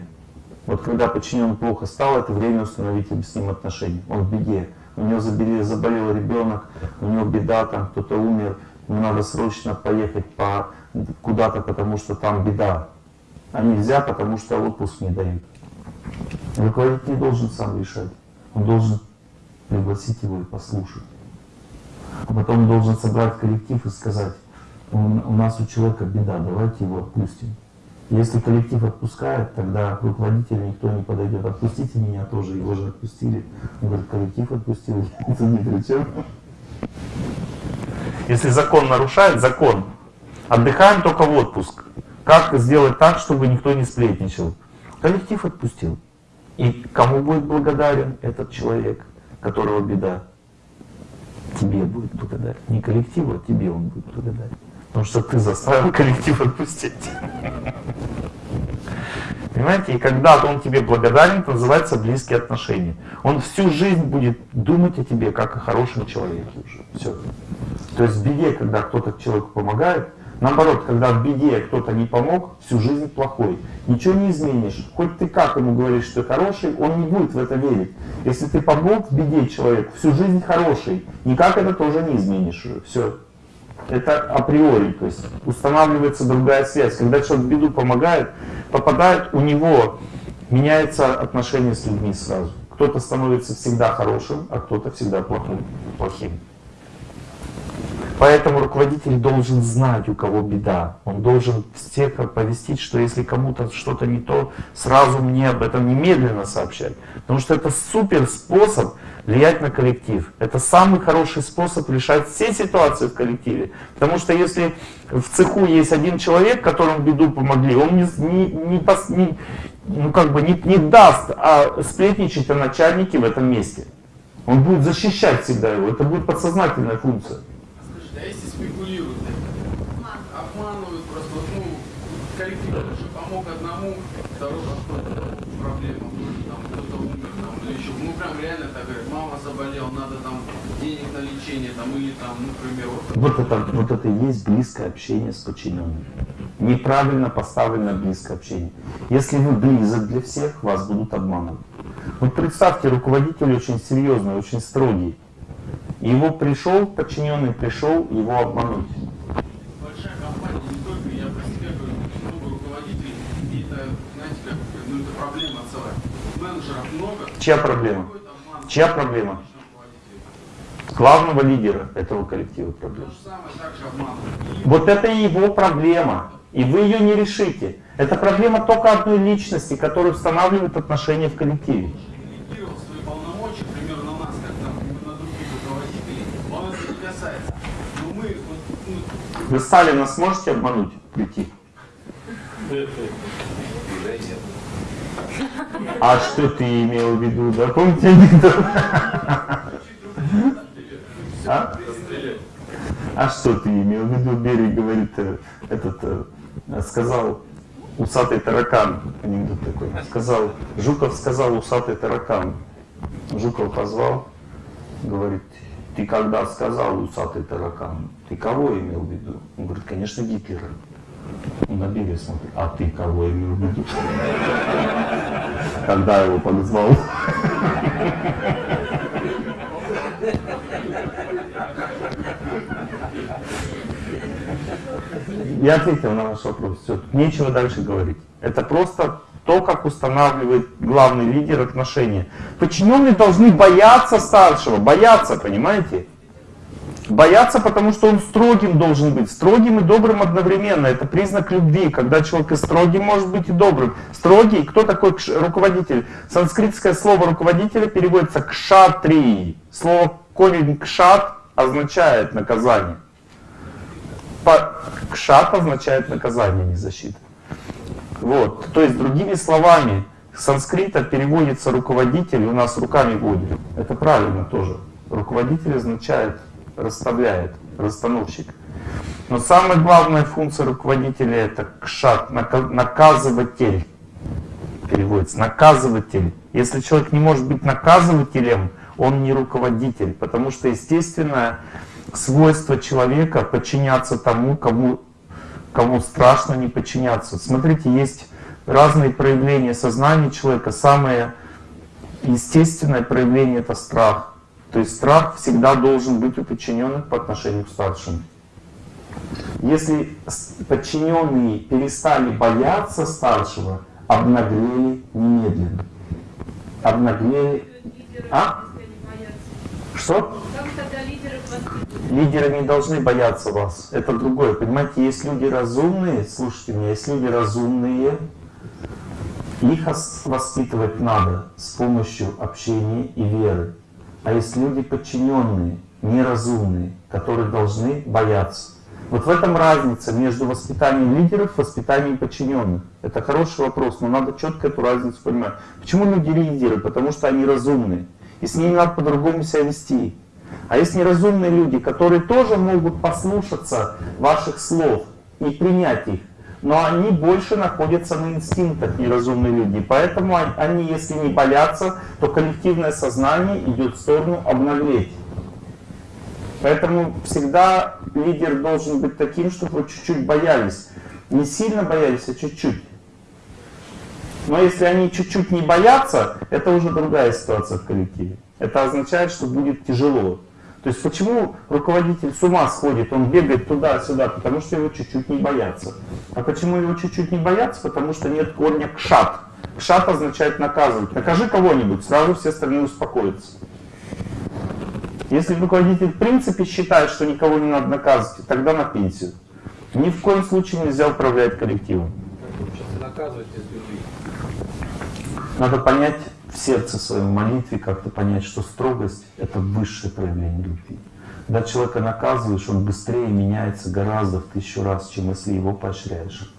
S1: Вот когда подчиненный плохо стал, это время установить с ним отношения. Он в беде. У него заболел, заболел ребенок, у него беда, там кто-то умер, ему надо срочно поехать по, куда-то, потому что там беда. А нельзя, потому что отпуск не дают. Руководитель не должен сам решать. Он должен пригласить его и послушать. А потом должен собрать коллектив и сказать, у нас у человека беда, давайте его отпустим. Если коллектив отпускает, тогда к никто не подойдет. Отпустите меня тоже, его же отпустили. Он говорит, коллектив отпустил, <laughs> это не при чем. Если закон нарушает, закон. Отдыхаем только в отпуск. Как сделать так, чтобы никто не сплетничал? Коллектив отпустил. И кому будет благодарен этот человек, которого беда? Тебе будет благодарен. Не коллективу, а тебе он будет благодарен. Потому что ты заставил <laughs> коллектив отпустить. Понимаете, и когда он тебе благодарен, это называется близкие отношения. Он всю жизнь будет думать о тебе как о хорошем человеке уже. Все. То есть в беде, когда кто-то человеку помогает, наоборот, когда в беде кто-то не помог, всю жизнь плохой. Ничего не изменишь. Хоть ты как ему говоришь, что хороший, он не будет в это верить. Если ты помог в беде человеку, всю жизнь хороший, никак это тоже не изменишь. Все. Это априори, то есть устанавливается другая связь. Когда человек в беду помогает, попадает, у него меняется отношение с людьми сразу. Кто-то становится всегда хорошим, а кто-то всегда плохим. плохим. Поэтому руководитель должен знать, у кого беда. Он должен всех оповестить, что если кому-то что-то не то, сразу мне об этом немедленно сообщать. Потому что это супер способ влиять на коллектив. Это самый хороший способ решать все ситуации в коллективе. Потому что если в цеху есть один человек, которому беду помогли, он не, не, не, пос- не- ну, как бы не, не даст а сплетничать о начальнике в этом месте. Он будет защищать всегда его. Это будет подсознательная функция.
S10: Скажите, а если спекулируют, обманывают просто, вот, ну, коллектив уже помог одному, второй подходит к проблемам, тоже там кто-то умер, там, или еще, ну, прям реально так говорят, мама заболела, надо там лечение, там, или там, ну, к примеру, вот
S1: Вот это, вот это и есть близкое общение с подчиненными. Неправильно поставленное близкое общение. Если вы близок для всех, вас будут обманывать. Вот представьте, руководитель очень серьезный, очень строгий. Его пришел, подчиненный пришел его обмануть.
S10: большая компания, не только, я про себя говорю, очень много руководителей, и это, знаете, как, ну, это проблема целая. Менеджеров много,
S1: Чья проблема? Чья проблема? Главного лидера этого коллектива.
S10: И
S1: Вот это его проблема. И вы ее не решите. Это проблема только одной личности, которая устанавливает отношения в коллективе. Вы Сталина сможете обмануть, прийти? А что ты имел в виду, да? Помните анекдот? <laughs> А? А что ты имел в виду? Берег говорит, э, этот, э, сказал усатый таракан, анекдот такой, сказал, Жуков сказал усатый таракан. Жуков позвал, говорит, ты когда сказал усатый таракан, ты кого имел в виду? Он говорит, конечно, Гитлера. На Билли смотрит, а ты кого имел в виду? <laughs> Когда его подозвал? <laughs> Я ответил на ваш вопрос. Все, нечего дальше говорить. Это просто то, как устанавливает главный лидер отношения. Подчиненные должны бояться старшего, бояться, понимаете? Бояться, потому что он строгим должен быть. Строгим и добрым одновременно. Это признак любви, когда человек и строгим может быть и добрым. Строгий, кто такой руководитель? Санскритское слово руководителя переводится кшатрии. Слово корень кшат означает наказание. Кшат означает наказание, не защита. Вот. То есть, другими словами, санскрита переводится руководитель, у нас руками будет. Это правильно тоже. Руководитель означает расставляет, расстановщик. Но самая главная функция руководителя это кшат, нака- наказыватель. Переводится наказыватель. Если человек не может быть наказывателем, он не руководитель, потому что естественное свойство человека подчиняться тому, кому, кому страшно не подчиняться. Смотрите, есть разные проявления сознания человека. Самое естественное проявление это страх. То есть страх всегда должен быть у подчиненных по отношению к старшим. Если подчиненные перестали бояться старшего, обнаглели немедленно. Обнаглели. А? Что?
S7: Как тогда?
S1: Лидеры не должны бояться вас. Это другое. Понимаете, есть люди разумные, слушайте меня, есть люди разумные, их ос- воспитывать надо с помощью общения и веры. А есть люди подчиненные, неразумные, которые должны бояться. Вот в этом разница между воспитанием лидеров и воспитанием подчиненных. Это хороший вопрос, но надо четко эту разницу понимать. Почему люди лидеры? Потому что они разумные. И с ними надо по-другому себя вести. А есть неразумные люди, которые тоже могут послушаться ваших слов и принять их, но они больше находятся на инстинктах, неразумные люди. Поэтому он- они, если не боятся, то коллективное сознание идет в сторону обнаглеть. Поэтому всегда лидер должен быть таким, чтобы вы чуть-чуть боялись. Не сильно боялись, а чуть-чуть. Но если они чуть-чуть не боятся, это уже другая ситуация в коллективе. Это означает, что будет тяжело. То есть почему руководитель с ума сходит, он бегает туда-сюда, потому что его чуть-чуть не боятся. А почему его чуть-чуть не боятся? Потому что нет корня кшат. Кшат означает наказывать. Накажи кого-нибудь, сразу все остальные успокоятся. Если руководитель в принципе считает, что никого не надо наказывать, тогда на пенсию. Ни в коем случае нельзя управлять коллективом.
S2: Наказывать.
S1: Надо понять сердце своем молитве, как-то понять, что строгость — это высшее проявление любви. Когда человека наказываешь, он быстрее меняется гораздо в тысячу раз, чем если его поощряешь.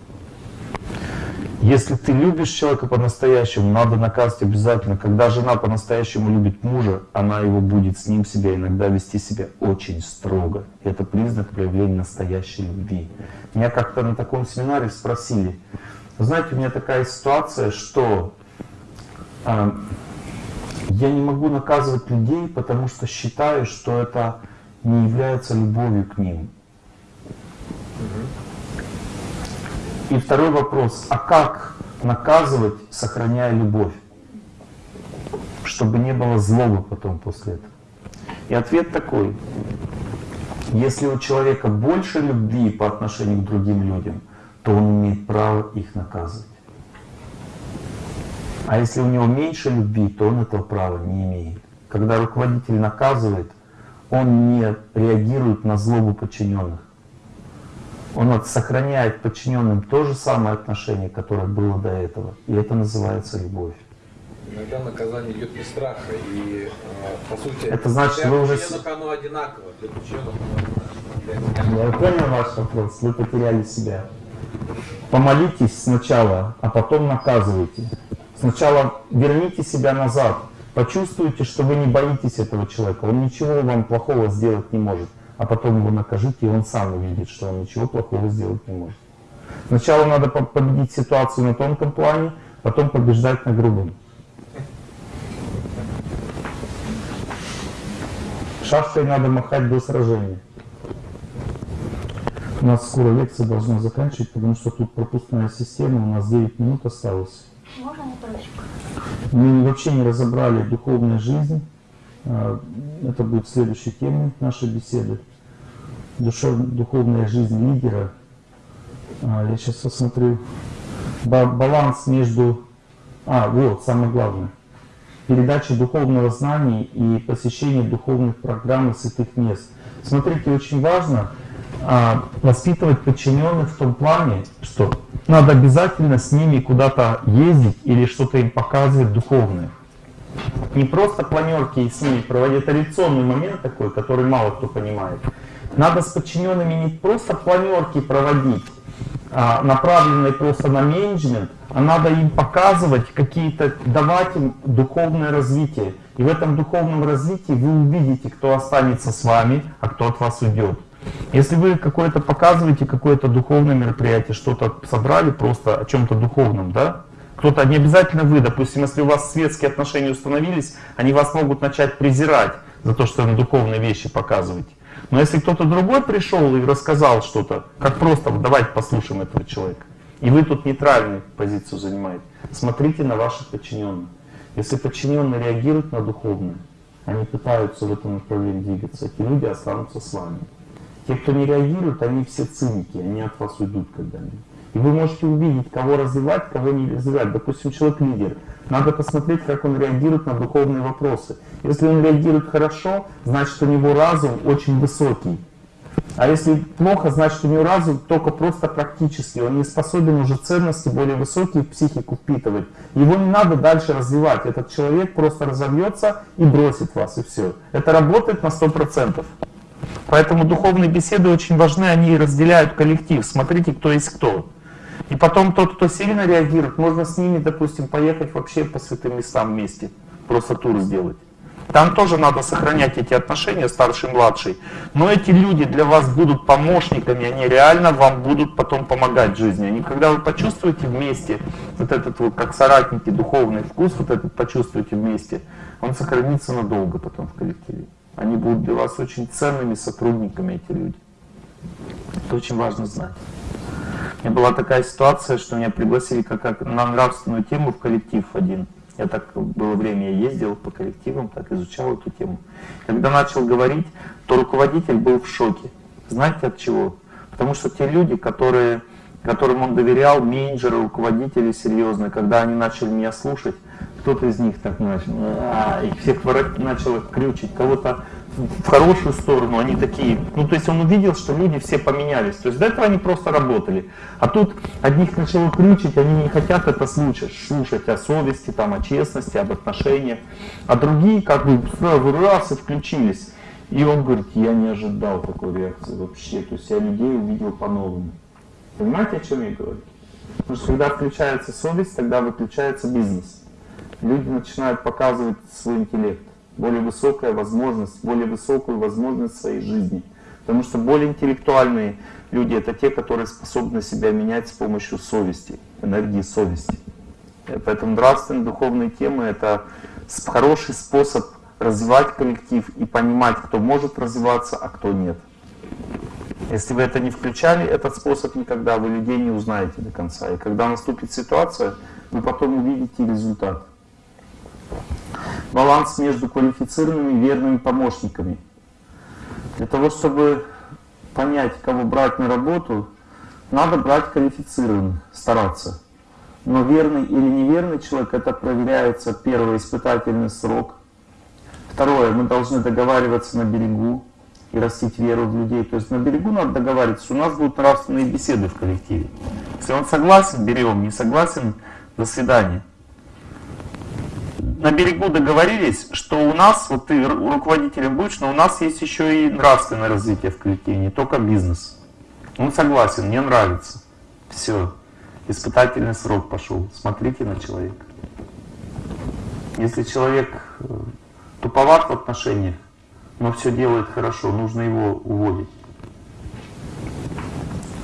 S1: Если ты любишь человека по-настоящему, надо наказывать обязательно. Когда жена по-настоящему любит мужа, она его будет с ним себя иногда вести себя очень строго. Это признак проявления настоящей любви. Меня как-то на таком семинаре спросили, «Вы знаете, у меня такая ситуация, что я не могу наказывать людей, потому что считаю, что это не является любовью к ним. И второй вопрос, а как наказывать, сохраняя любовь? Чтобы не было злобы потом после этого. И ответ такой, если у человека больше любви по отношению к другим людям, то он имеет право их наказывать. А если у него меньше любви, то он этого права не имеет. Когда руководитель наказывает, он не реагирует на злобу подчиненных. Он сохраняет подчиненным то же самое отношение, которое было до этого. И это называется любовь.
S2: Иногда наказание идет из страха, и э, по сути
S1: Это значит,
S2: для
S1: вы уже
S2: оно одинаково, для подчиненных оно одинаково.
S1: Я понял ваш вопрос, вы потеряли себя. Помолитесь сначала, а потом наказывайте. Сначала верните себя назад. Почувствуйте, что вы не боитесь этого человека. Он ничего вам плохого сделать не может. А потом его накажите, и он сам увидит, что он ничего плохого сделать не может. Сначала надо по- победить ситуацию на тонком плане, потом побеждать на грубом. Шашкой надо махать до сражения. У нас скоро лекция должна заканчивать, потому что тут пропускная система, у нас 9 минут осталось.
S6: Можно?
S1: Мы вообще не разобрали духовную жизнь. А, Это будет следующей темой нашей беседы. Душев- Духовная жизнь лидера. А, Я сейчас посмотрю. Ба- Баланс между... А, вот, самое главное. Передача духовного знания и посещение духовных программ и святых мест. Смотрите, очень важно а, воспитывать подчиненных в том плане, что надо обязательно с ними куда-то ездить или что-то им показывать духовное. Не просто планерки с ними проводить, это момент такой, который мало кто понимает. Надо с подчиненными не просто планерки проводить, а, направленные просто на менеджмент, а надо им показывать какие-то, давать им духовное развитие. И в этом духовном развитии вы увидите, кто останется с вами, а кто от вас уйдет. Если вы какое-то показываете, какое-то духовное мероприятие, что-то собрали просто о чем-то духовном, да? Кто-то, не обязательно вы, допустим, если у вас светские отношения установились, они вас могут начать презирать за то, что вы духовные вещи показываете. Но если кто-то другой пришел и рассказал что-то, как просто, давайте послушаем этого человека, и вы тут нейтральную позицию занимаете, смотрите на ваших подчиненных. Если подчиненные реагируют на духовное, они пытаются в этом направлении двигаться, эти люди останутся с вами. Те, кто не реагирует, они все циники, они от вас уйдут когда-нибудь. И вы можете увидеть, кого развивать, кого не развивать. Допустим, человек лидер. Надо посмотреть, как он реагирует на духовные вопросы. Если он реагирует хорошо, значит у него разум очень высокий. А если плохо, значит у него разум только просто практически. Он не способен уже ценности более высокие в психику впитывать. Его не надо дальше развивать. Этот человек просто разовьется и бросит вас, и все. Это работает на 100%. Поэтому духовные беседы очень важны, они разделяют коллектив. Смотрите, кто есть кто. И потом тот, кто сильно реагирует, можно с ними, допустим, поехать вообще по святым местам вместе, просто тур сделать. Там тоже надо сохранять эти отношения, старший младший. Но эти люди для вас будут помощниками, они реально вам будут потом помогать в жизни. Они, когда вы почувствуете вместе вот этот вот, как соратники, духовный вкус, вот этот почувствуете вместе, он сохранится надолго потом в коллективе. Они будут для вас очень ценными сотрудниками, эти люди. Это очень важно знать. У меня была такая ситуация, что меня пригласили как, как на нравственную тему в коллектив один. Я так было время, я ездил по коллективам, так изучал эту тему. Когда начал говорить, то руководитель был в шоке. Знаете от чего? Потому что те люди, которые, которым он доверял, менеджеры, руководители серьезные, когда они начали меня слушать, кто-то из них так начал, «А», и всех начал их крючить, кого-то в хорошую сторону, они такие, ну то есть он увидел, что люди все поменялись, то есть до этого они просто работали, а тут одних начало крючить, они не хотят это слушать, слушать о совести, там, о честности, об отношениях, а другие как бы сразу раз и включились. И он говорит, я не ожидал такой реакции вообще, то есть я людей увидел по-новому. Понимаете, о чем я говорю? Потому что когда включается совесть, тогда выключается бизнес. Люди начинают показывать свой интеллект более высокая возможность, более высокую возможность своей жизни. Потому что более интеллектуальные люди это те, которые способны себя менять с помощью совести, энергии совести. Поэтому нравственные духовные темы это хороший способ развивать коллектив и понимать, кто может развиваться, а кто нет. Если вы это не включали, этот способ никогда, вы людей не узнаете до конца. И когда наступит ситуация, вы потом увидите результат баланс между квалифицированными и верными помощниками. Для того, чтобы понять, кого брать на работу, надо брать квалифицированных, стараться. Но верный или неверный человек, это проверяется первый испытательный срок. Второе, мы должны договариваться на берегу и растить веру в людей. То есть на берегу надо договариваться, у нас будут нравственные беседы в коллективе. Если он согласен, берем, не согласен, до свидания на берегу договорились, что у нас, вот ты руководителем будешь, но у нас есть еще и нравственное развитие в коллективе, не только бизнес. Он согласен, мне нравится. Все. Испытательный срок пошел. Смотрите на человека. Если человек э, туповат в отношениях, но все делает хорошо, нужно его уводить.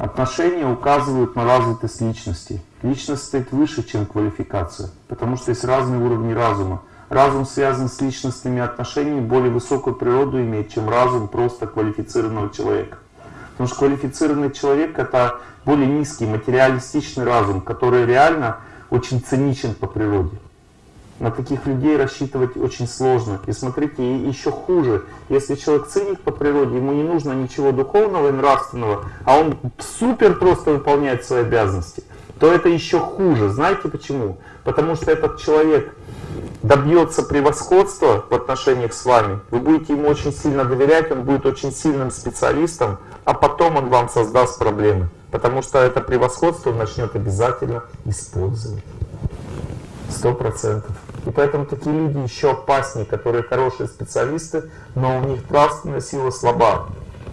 S1: Отношения указывают на развитость личности. Личность стоит выше, чем квалификация, потому что есть разные уровни разума. Разум связан с личностными отношениями, более высокую природу имеет, чем разум просто квалифицированного человека. Потому что квалифицированный человек это более низкий материалистичный разум, который реально очень циничен по природе. На таких людей рассчитывать очень сложно. И смотрите, еще хуже, если человек циник по природе, ему не нужно ничего духовного и нравственного, а он супер просто выполняет свои обязанности, то это еще хуже. Знаете почему? Потому что этот человек добьется превосходства в отношениях с вами, вы будете ему очень сильно доверять, он будет очень сильным специалистом, а потом он вам создаст проблемы. Потому что это превосходство он начнет обязательно использовать. Сто процентов. И поэтому такие люди еще опаснее, которые хорошие специалисты, но у них нравственная сила слаба.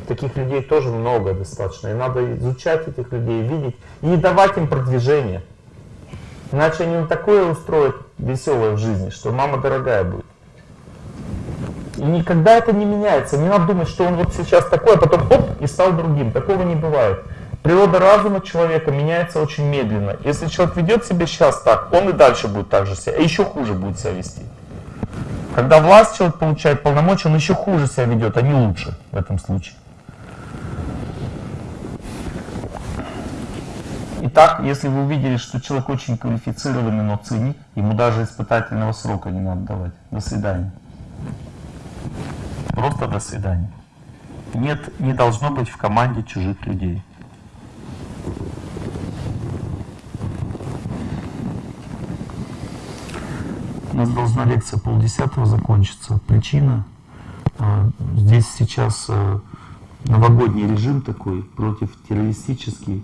S1: Таких людей тоже много достаточно. И надо изучать этих людей, видеть и не давать им продвижения. Иначе они такое устроят веселое в жизни, что мама дорогая будет. И никогда это не меняется. Не надо думать, что он вот сейчас такой, а потом оп, и стал другим. Такого не бывает. Природа разума человека меняется очень медленно. Если человек ведет себя сейчас так, он и дальше будет так же себя, а еще хуже будет себя вести. Когда власть человек получает полномочия, он еще хуже себя ведет, а не лучше в этом случае. Итак, если вы увидели, что человек очень квалифицированный, но циник, ему даже испытательного срока не надо давать. До свидания. Просто до свидания. Нет, не должно быть в команде чужих людей. У нас должна лекция полдесятого закончиться. Причина. а, Здесь сейчас а, новогодний режим такой, против террористический.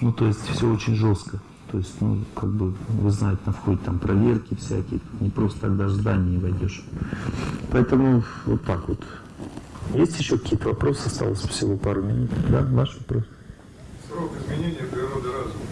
S1: Ну, то есть все очень жестко. То есть, ну, как бы, вы знаете, на входе там проверки всякие. Не просто так даже в здание не войдешь. Поэтому вот так вот. Есть еще какие-то вопросы? Осталось всего пару минут. Да, ваш вопрос?
S2: Срок изменения природы разума.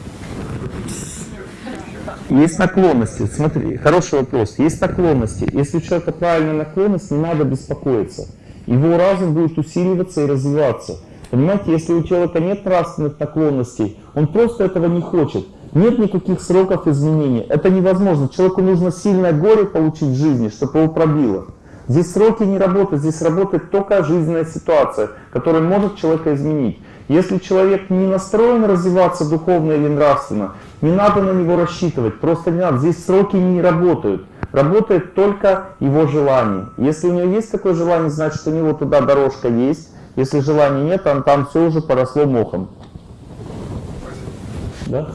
S1: Есть наклонности. Смотри, хороший вопрос. Есть наклонности. Если у человека правильная наклонность, не надо беспокоиться. Его разум будет усиливаться и развиваться. Понимаете, если у человека нет нравственных наклонностей, он просто этого не хочет. Нет никаких сроков изменения. Это невозможно. Человеку нужно сильное горе получить в жизни, чтобы его пробило. Здесь сроки не работают, здесь работает только жизненная ситуация, которая может человека изменить. Если человек не настроен развиваться духовно или нравственно, не надо на него рассчитывать, просто не надо. Здесь сроки не работают. Работает только его желание. Если у него есть такое желание, значит у него туда дорожка есть. Если желания нет, там, там все уже поросло мохом. Да?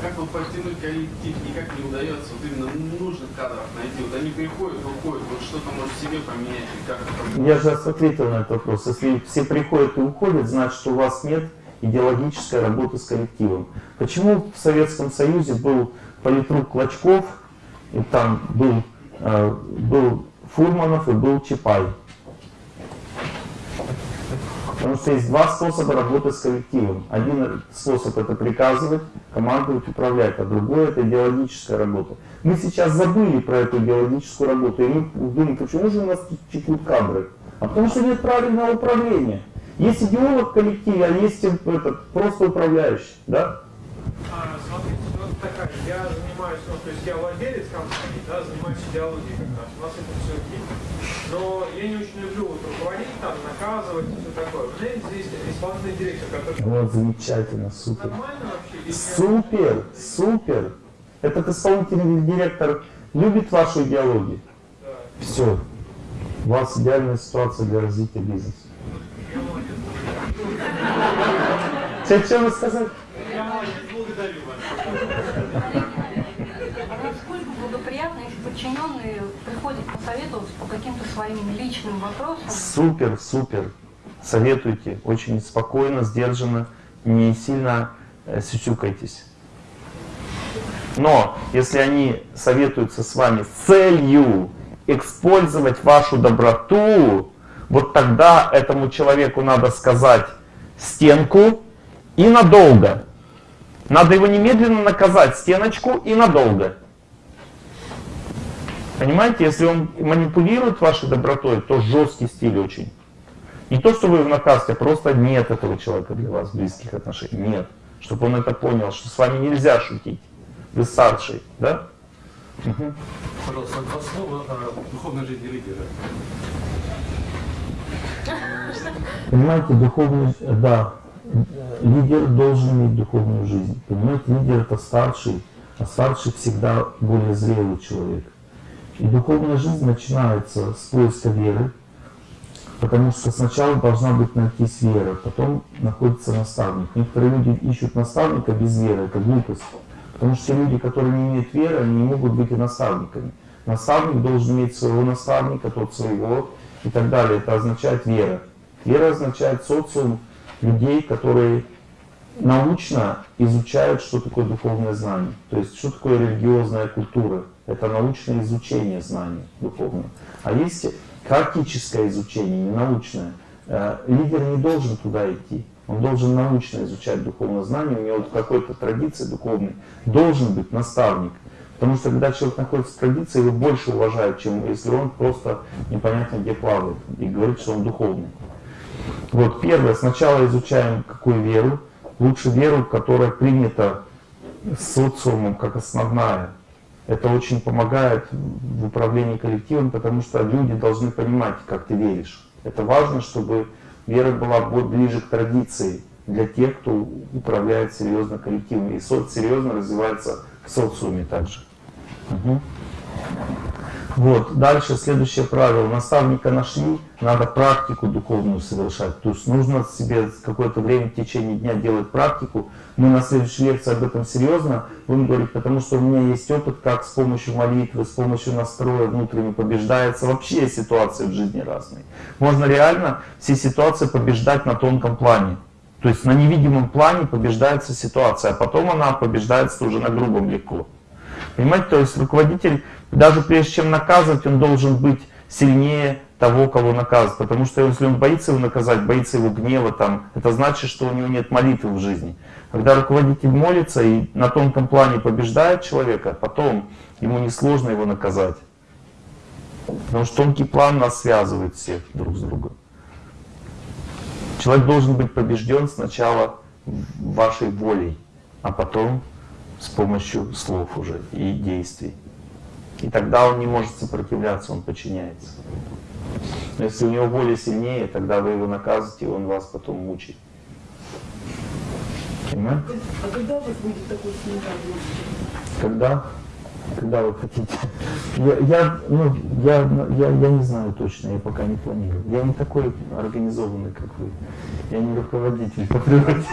S10: Как вам подтянуть коллектив? Никак не удается вот именно нужных кадров найти. Вот они приходят, вот что-то может себе поменять, как это
S1: Я же ответил на этот вопрос. Если все приходят и уходят, значит у вас нет идеологической работы с коллективом. Почему в Советском Союзе был политрук Клочков, и там был, э, был Фурманов и был Чапай? Потому что есть два способа работы с коллективом. Один способ это приказывать, командовать, управлять, а другой это идеологическая работа. Мы сейчас забыли про эту идеологическую работу, и мы думаем, почему же у нас текут кадры? А потому что нет правильного управления. Есть идеолог в коллективе, а есть этот, просто управляющий. Да?
S4: А, такая, я занимаюсь, ну, то есть я владелец компании, да, занимаюсь идеологией как раз, у нас это. Но я не очень люблю вот руководить, там, наказывать и все такое. У меня здесь исполнительный директор, который...
S1: Вот, замечательно, супер.
S4: Нормально вообще? Я-
S1: Супер, супер. Этот исполнительный директор любит вашу идеологию.
S4: Да.
S1: Все. У вас идеальная ситуация для развития бизнеса. Что, что вы сказали?
S11: А насколько благоприятно, если подчиненные приходят посоветоваться по каким-то своим личным вопросам?
S1: Супер, супер. Советуйте. Очень спокойно, сдержанно, не сильно э, сюсюкайтесь. Но если они советуются с вами с целью использовать вашу доброту, вот тогда этому человеку надо сказать стенку и надолго. Надо его немедленно наказать, стеночку и надолго. Понимаете, если он манипулирует вашей добротой, то жесткий стиль очень. Не то, что вы в наказе, а просто нет этого человека для вас близких отношениях. Нет. Чтобы он это понял, что с вами нельзя шутить. Вы старший, да?
S12: Пожалуйста, два слова о духовной жизни лидера.
S1: Понимаете, духовный, да, лидер должен иметь духовную жизнь. Понимаете, лидер это старший, а старший всегда более зрелый человек. И духовная жизнь начинается с поиска веры, потому что сначала должна быть найтись вера, потом находится наставник. Некоторые люди ищут наставника без веры, это глупость. Потому что те люди, которые не имеют веры, они не могут быть и наставниками. Наставник должен иметь своего наставника, тот своего и так далее. Это означает вера. Вера означает социум людей, которые научно изучают, что такое духовное знание. То есть, что такое религиозная культура. Это научное изучение знаний духовного. А есть практическое изучение, не научное. Э, лидер не должен туда идти. Он должен научно изучать духовное знание, у него в какой-то традиции духовной должен быть наставник. Потому что когда человек находится в традиции, его больше уважают, чем если он просто непонятно где плавает и говорит, что он духовный. Вот первое, сначала изучаем какую веру. Лучше веру, которая принята социумом как основная. Это очень помогает в управлении коллективом, потому что люди должны понимать, как ты веришь. Это важно, чтобы вера была ближе к традиции для тех, кто управляет серьезно коллективом. И соц серьезно развивается в социуме также. Угу. Вот, дальше следующее правило. Наставника нашли, надо практику духовную совершать. То есть нужно себе какое-то время в течение дня делать практику. Мы на следующей лекции об этом серьезно будем говорить, потому что у меня есть опыт, как с помощью молитвы, с помощью настроя внутренне побеждается вообще ситуации в жизни разные. Можно реально все ситуации побеждать на тонком плане. То есть на невидимом плане побеждается ситуация, а потом она побеждается уже на грубом легко. Понимаете, то есть руководитель даже прежде чем наказывать, он должен быть сильнее того, кого наказывать. Потому что если он боится его наказать, боится его гнева, там, это значит, что у него нет молитвы в жизни. Когда руководитель молится и на тонком плане побеждает человека, потом ему несложно его наказать. Потому что тонкий план нас связывает всех друг с другом. Человек должен быть побежден сначала вашей волей, а потом с помощью слов уже и действий. И тогда он не может сопротивляться, он подчиняется. Но если у него воля сильнее, тогда вы его наказываете, и он вас потом мучает. Понимаете?
S6: А когда у вас будет такой семинар?
S1: Когда? Когда вы хотите? Я, я, ну, я, я, я не знаю точно, я пока не планирую. Я не такой организованный, как вы. Я не руководитель по природе.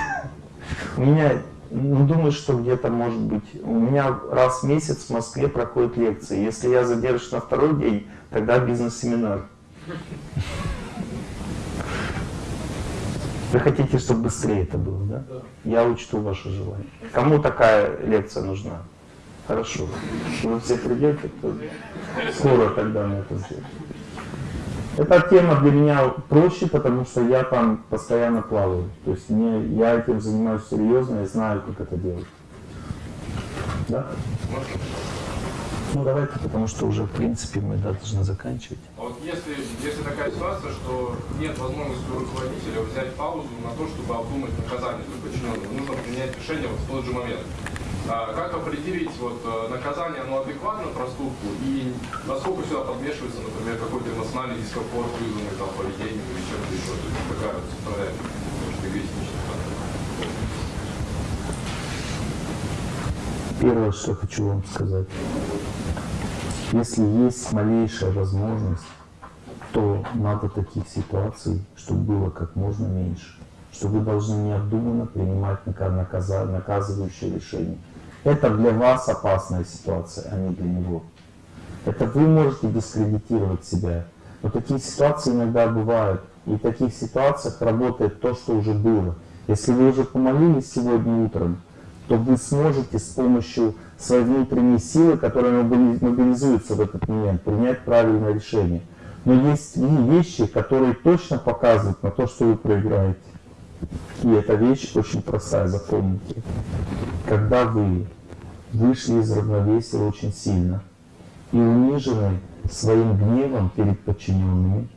S1: У меня ну, думаю, что где-то может быть. У меня раз в месяц в Москве проходят лекции. Если я задержусь на второй день, тогда бизнес-семинар. Вы хотите, чтобы быстрее это было, да? Я учту ваше желание. Кому такая лекция нужна? Хорошо. Вы все придете, то скоро тогда на это сделаем. Эта тема для меня проще, потому что я там постоянно плаваю. То есть мне, я этим занимаюсь серьезно и знаю, как это делать. Да? Ну давайте, потому что уже в принципе мы должны заканчивать.
S12: А вот если, если такая ситуация, что нет возможности у руководителя взять паузу на то, чтобы обдумать наказание для подчиненного, нужно принять решение вот в тот же момент. А как определить вот, э, наказание, оно адекватно проступку и насколько сюда подмешивается, например, какой-то эмоциональный дискомфорт, вызванный там поведением или чем-то еще, то есть такая вот эгоистичная.
S1: Первое, что хочу вам сказать. Если есть малейшая возможность, то надо таких ситуаций, чтобы было как можно меньше. Что вы должны необдуманно принимать наказывающие решения. Это для вас опасная ситуация, а не для него. Это вы можете дискредитировать себя. Но такие ситуации иногда бывают. И в таких ситуациях работает то, что уже было. Если вы уже помолились сегодня утром, то вы сможете с помощью своей внутренней силы, которая мобилизуется в этот момент, принять правильное решение. Но есть вещи, которые точно показывают на то, что вы проиграете. И эта вещь очень простая, запомните. Когда вы вышли из равновесия очень сильно и унижены своим гневом перед подчиненными,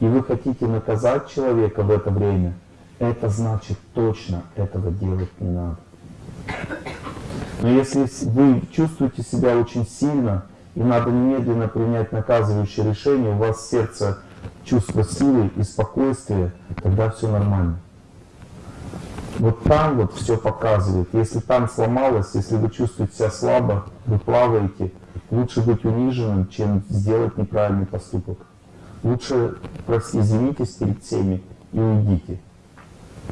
S1: и вы хотите наказать человека в это время, это значит точно этого делать не надо. Но если вы чувствуете себя очень сильно, и надо немедленно принять наказывающее решение, у вас сердце чувство силы и спокойствия, тогда все нормально. Вот там вот все показывает. Если там сломалось, если вы чувствуете себя слабо, вы плаваете, лучше быть униженным, чем сделать неправильный поступок. Лучше просто извинитесь перед всеми и уйдите.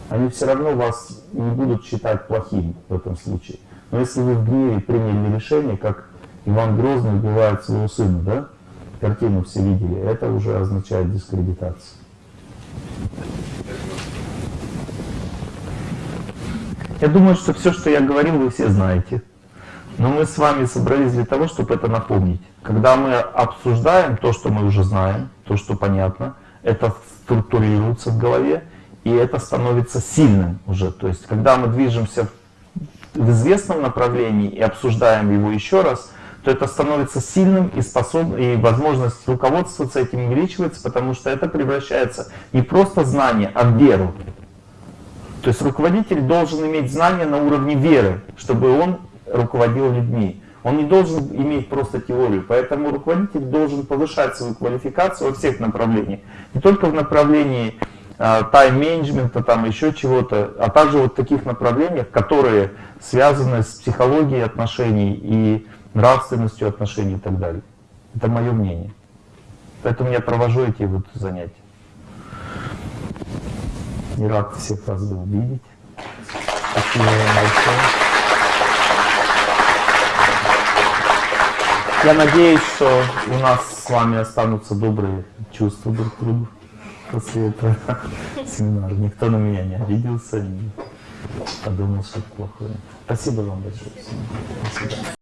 S1: Они все равно вас не будут считать плохим в этом случае. Но если вы в гневе приняли решение, как Иван Грозный убивает своего сына, да? Картину все видели, это уже означает дискредитацию. Я думаю, что все, что я говорил, вы все знаете. Но мы с вами собрались для того, чтобы это напомнить. Когда мы обсуждаем то, что мы уже знаем, то, что понятно, это структурируется в голове, и это становится сильным уже. То есть, когда мы движемся в известном направлении и обсуждаем его еще раз, то это становится сильным и способным, и возможность руководствоваться этим увеличивается, потому что это превращается не просто знание, а в веру. То есть руководитель должен иметь знания на уровне веры, чтобы он руководил людьми. Он не должен иметь просто теорию, поэтому руководитель должен повышать свою квалификацию во всех направлениях. Не только в направлении а, тайм-менеджмента, там еще чего-то, а также вот таких направлениях, которые связаны с психологией отношений и нравственностью отношений и так далее. Это мое мнение. Поэтому я провожу эти вот занятия. И рад всех вас был видеть. Спасибо вам большое. Я надеюсь, что у нас с вами останутся добрые чувства друг к другу после этого <laughs> семинара. Никто на меня не обиделся, не подумал что-то плохое. Спасибо вам большое. Свидания.